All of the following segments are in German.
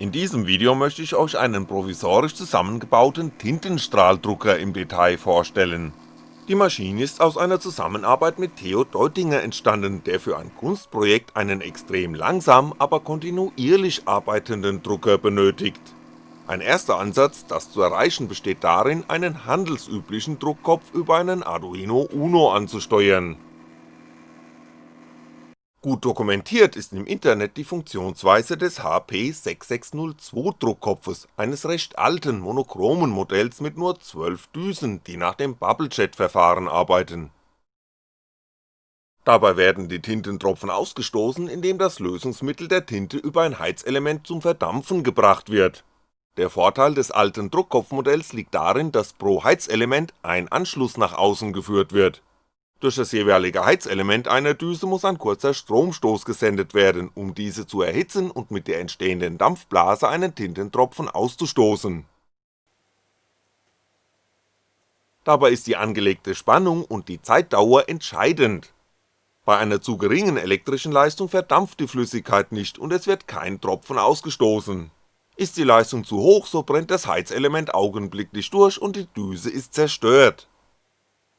In diesem Video möchte ich euch einen provisorisch zusammengebauten Tintenstrahldrucker im Detail vorstellen. Die Maschine ist aus einer Zusammenarbeit mit Theo Deutinger entstanden, der für ein Kunstprojekt einen extrem langsam, aber kontinuierlich arbeitenden Drucker benötigt. Ein erster Ansatz, das zu erreichen, besteht darin, einen handelsüblichen Druckkopf über einen Arduino Uno anzusteuern Gut dokumentiert ist im Internet die Funktionsweise des HP6602 Druckkopfes, eines recht alten monochromen Modells mit nur 12 Düsen, die nach dem Bubblejet-Verfahren arbeiten. Dabei werden die Tintentropfen ausgestoßen, indem das Lösungsmittel der Tinte über ein Heizelement zum Verdampfen gebracht wird. Der Vorteil des alten Druckkopfmodells liegt darin, dass pro Heizelement ein Anschluss nach außen geführt wird durch das jeweilige Heizelement einer Düse muss ein kurzer Stromstoß gesendet werden, um diese zu erhitzen und mit der entstehenden Dampfblase einen Tintentropfen auszustoßen. Dabei ist die angelegte Spannung und die Zeitdauer entscheidend. Bei einer zu geringen elektrischen Leistung verdampft die Flüssigkeit nicht und es wird kein Tropfen ausgestoßen. Ist die Leistung zu hoch, so brennt das Heizelement augenblicklich durch und die Düse ist zerstört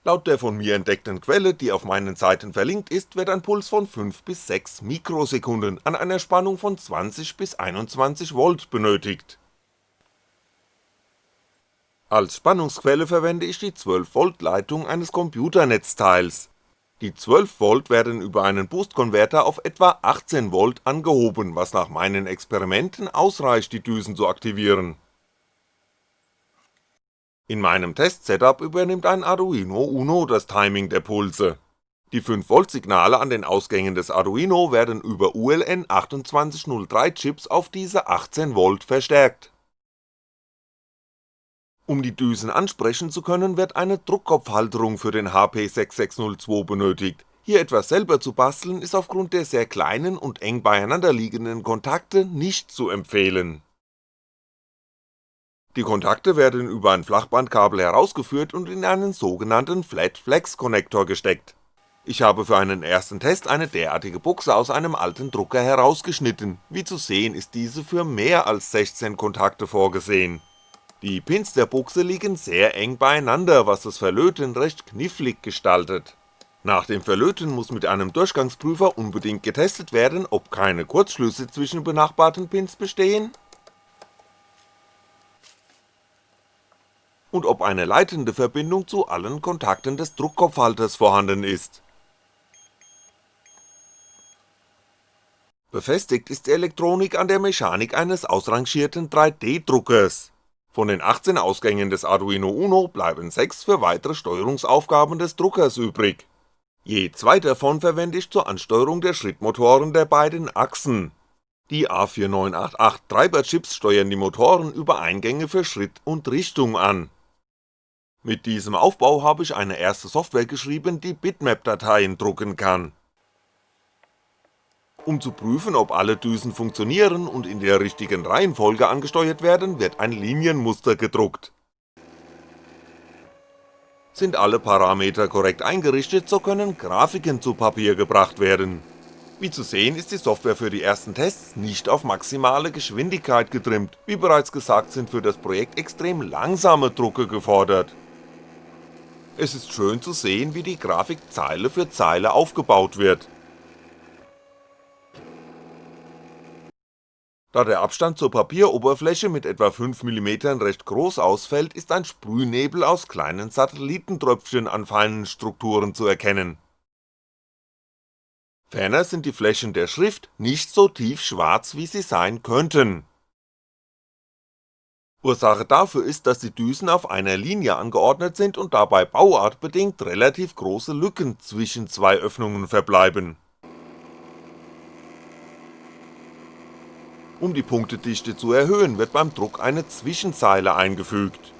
Laut der von mir entdeckten Quelle, die auf meinen Seiten verlinkt ist, wird ein Puls von 5 bis 6 Mikrosekunden an einer Spannung von 20 bis 21V benötigt. Als Spannungsquelle verwende ich die 12V Leitung eines Computernetzteils. Die 12V werden über einen Boostkonverter auf etwa 18V angehoben, was nach meinen Experimenten ausreicht die Düsen zu aktivieren in meinem Test-Setup übernimmt ein Arduino Uno das Timing der Pulse. Die 5V Signale an den Ausgängen des Arduino werden über ULN 2803 Chips auf diese 18V verstärkt. Um die Düsen ansprechen zu können, wird eine Druckkopfhalterung für den HP6602 benötigt, hier etwas selber zu basteln ist aufgrund der sehr kleinen und eng beieinander liegenden Kontakte nicht zu empfehlen die Kontakte werden über ein Flachbandkabel herausgeführt und in einen sogenannten Flat-Flex-Konnektor gesteckt. Ich habe für einen ersten Test eine derartige Buchse aus einem alten Drucker herausgeschnitten, wie zu sehen ist diese für mehr als 16 Kontakte vorgesehen. Die Pins der Buchse liegen sehr eng beieinander, was das Verlöten recht knifflig gestaltet. Nach dem Verlöten muss mit einem Durchgangsprüfer unbedingt getestet werden, ob keine Kurzschlüsse zwischen benachbarten Pins bestehen und ob eine leitende Verbindung zu allen Kontakten des Druckkopfhalters vorhanden ist. Befestigt ist die Elektronik an der Mechanik eines ausrangierten 3D-Druckers. Von den 18 Ausgängen des Arduino Uno bleiben 6 für weitere Steuerungsaufgaben des Druckers übrig. Je zwei davon verwende ich zur Ansteuerung der Schrittmotoren der beiden Achsen. Die A4988 Treiberchips steuern die Motoren über Eingänge für Schritt und Richtung an mit diesem Aufbau habe ich eine erste Software geschrieben, die Bitmap-Dateien drucken kann. Um zu prüfen, ob alle Düsen funktionieren und in der richtigen Reihenfolge angesteuert werden, wird ein Linienmuster gedruckt. Sind alle Parameter korrekt eingerichtet, so können Grafiken zu Papier gebracht werden. Wie zu sehen ist die Software für die ersten Tests nicht auf maximale Geschwindigkeit getrimmt, wie bereits gesagt sind für das Projekt extrem langsame Drucke gefordert es ist schön zu sehen, wie die Grafik Zeile für Zeile aufgebaut wird. Da der Abstand zur Papieroberfläche mit etwa 5mm recht groß ausfällt, ist ein Sprühnebel aus kleinen Satellitentröpfchen an feinen Strukturen zu erkennen. Ferner sind die Flächen der Schrift nicht so tief schwarz wie sie sein könnten Ursache dafür ist, dass die Düsen auf einer Linie angeordnet sind und dabei bauartbedingt relativ große Lücken zwischen zwei Öffnungen verbleiben. Um die Punktedichte zu erhöhen, wird beim Druck eine Zwischenzeile eingefügt.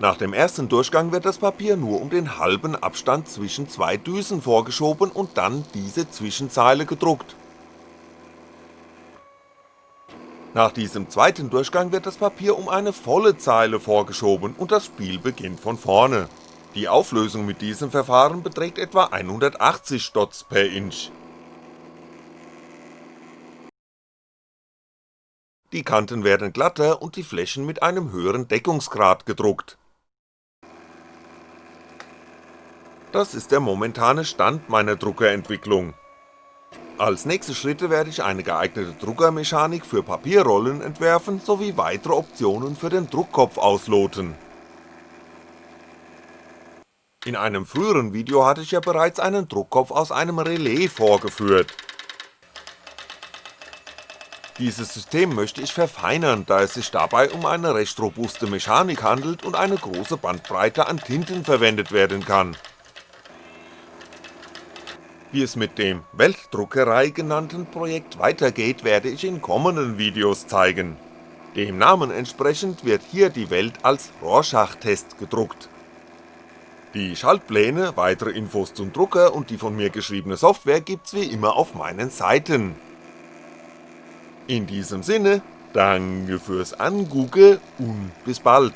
Nach dem ersten Durchgang wird das Papier nur um den halben Abstand zwischen zwei Düsen vorgeschoben und dann diese Zwischenzeile gedruckt nach diesem zweiten Durchgang wird das Papier um eine volle Zeile vorgeschoben und das Spiel beginnt von vorne. Die Auflösung mit diesem Verfahren beträgt etwa 180 Dots per Inch die Kanten werden glatter und die Flächen mit einem höheren Deckungsgrad gedruckt. Das ist der momentane Stand meiner Druckerentwicklung. Als nächste Schritte werde ich eine geeignete Druckermechanik für Papierrollen entwerfen sowie weitere Optionen für den Druckkopf ausloten. In einem früheren Video hatte ich ja bereits einen Druckkopf aus einem Relais vorgeführt. Dieses System möchte ich verfeinern, da es sich dabei um eine recht robuste Mechanik handelt und eine große Bandbreite an Tinten verwendet werden kann wie es mit dem Weltdruckerei genannten Projekt weitergeht, werde ich in kommenden Videos zeigen. Dem Namen entsprechend wird hier die Welt als Rorschach-Test gedruckt. Die Schaltpläne, weitere Infos zum Drucker und die von mir geschriebene Software gibt's wie immer auf meinen Seiten. In diesem Sinne, danke fürs Angucken und bis bald.